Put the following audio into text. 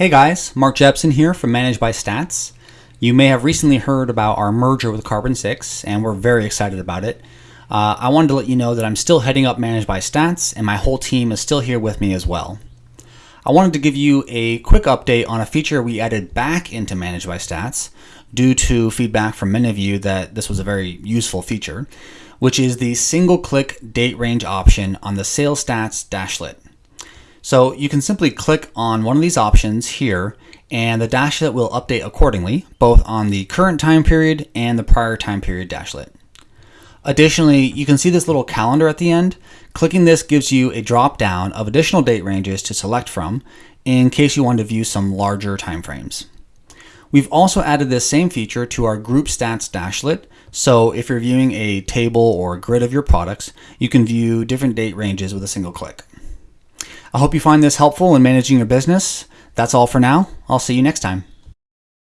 Hey guys, Mark Jepson here from Managed by Stats. You may have recently heard about our merger with Carbon 6, and we're very excited about it. Uh, I wanted to let you know that I'm still heading up Managed by Stats, and my whole team is still here with me as well. I wanted to give you a quick update on a feature we added back into Managed by Stats due to feedback from many of you that this was a very useful feature, which is the single click date range option on the Sales Stats dashlet. So you can simply click on one of these options here and the dashlet will update accordingly, both on the current time period and the prior time period dashlet. Additionally, you can see this little calendar at the end. Clicking this gives you a drop down of additional date ranges to select from in case you want to view some larger timeframes. We've also added this same feature to our group stats dashlet. So if you're viewing a table or a grid of your products, you can view different date ranges with a single click. I hope you find this helpful in managing your business. That's all for now. I'll see you next time.